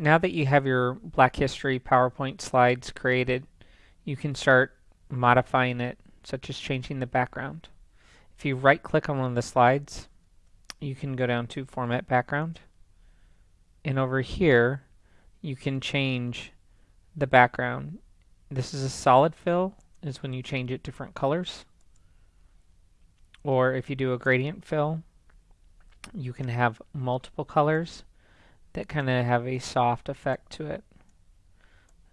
now that you have your Black History PowerPoint slides created, you can start modifying it, such as changing the background. If you right click on one of the slides, you can go down to Format Background. And over here, you can change the background. This is a solid fill, is when you change it different colors. Or if you do a gradient fill, you can have multiple colors that kind of have a soft effect to it.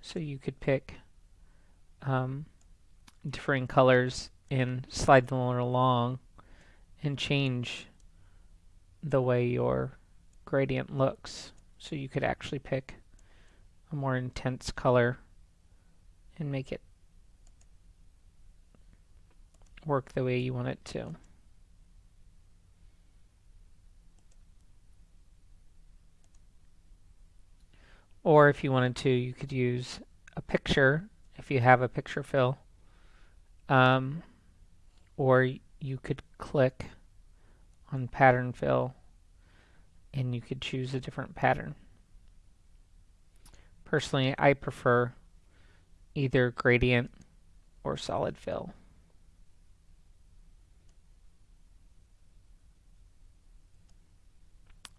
So you could pick um, differing colors and slide them along and change the way your gradient looks. So you could actually pick a more intense color and make it work the way you want it to. Or if you wanted to, you could use a picture, if you have a picture fill. Um, or you could click on pattern fill and you could choose a different pattern. Personally, I prefer either gradient or solid fill.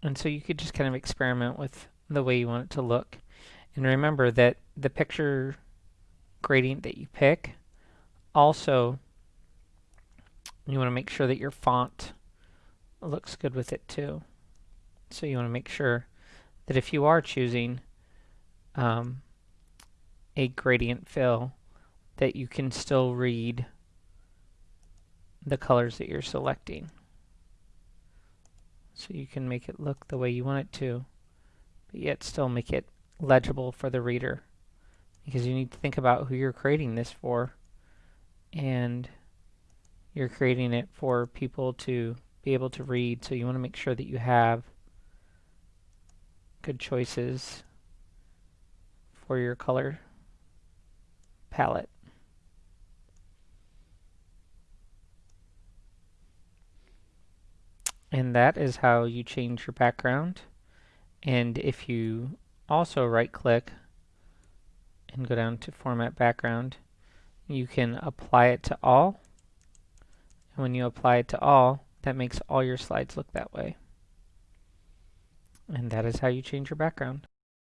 And so you could just kind of experiment with the way you want it to look. And remember that the picture gradient that you pick also you want to make sure that your font looks good with it too. So you want to make sure that if you are choosing um, a gradient fill that you can still read the colors that you're selecting. So you can make it look the way you want it to but yet still make it legible for the reader because you need to think about who you're creating this for and you're creating it for people to be able to read so you want to make sure that you have good choices for your color palette. And that is how you change your background. And if you also right click and go down to format background, you can apply it to all. And when you apply it to all, that makes all your slides look that way. And that is how you change your background.